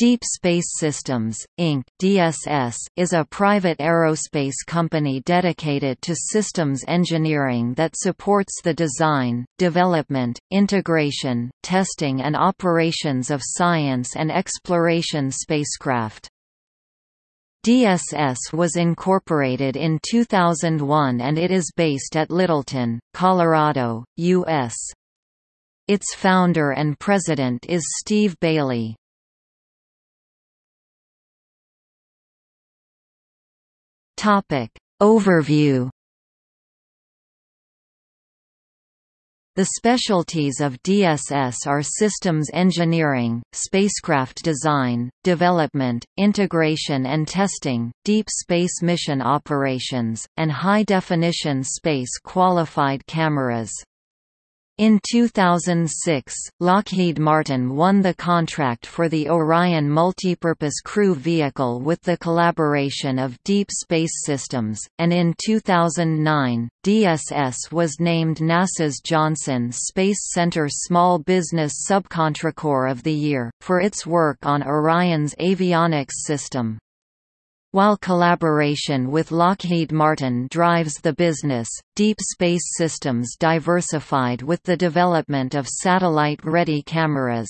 Deep Space Systems, Inc. (DSS) is a private aerospace company dedicated to systems engineering that supports the design, development, integration, testing and operations of science and exploration spacecraft. DSS was incorporated in 2001 and it is based at Littleton, Colorado, U.S. Its founder and president is Steve Bailey. Topic. Overview The specialties of DSS are systems engineering, spacecraft design, development, integration and testing, deep space mission operations, and high-definition space-qualified cameras. In 2006, Lockheed Martin won the contract for the Orion Multipurpose Crew Vehicle with the collaboration of Deep Space Systems, and in 2009, DSS was named NASA's Johnson Space Center Small Business Subcontractor of the Year, for its work on Orion's avionics system. While collaboration with Lockheed Martin drives the business, Deep Space Systems diversified with the development of satellite-ready cameras.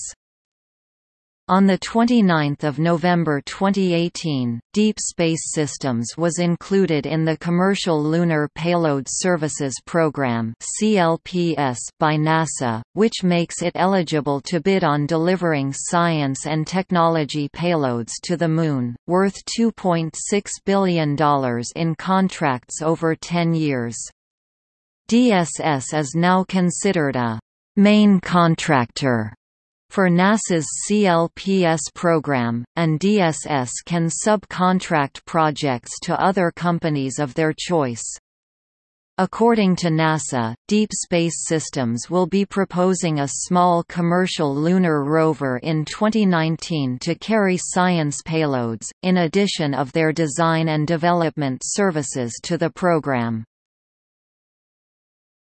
On 29 November 2018, Deep Space Systems was included in the Commercial Lunar Payload Services Program by NASA, which makes it eligible to bid on delivering science and technology payloads to the Moon, worth $2.6 billion in contracts over 10 years. DSS is now considered a main contractor for NASA's CLPS program, and DSS can subcontract projects to other companies of their choice. According to NASA, Deep Space Systems will be proposing a small commercial lunar rover in 2019 to carry science payloads, in addition of their design and development services to the program.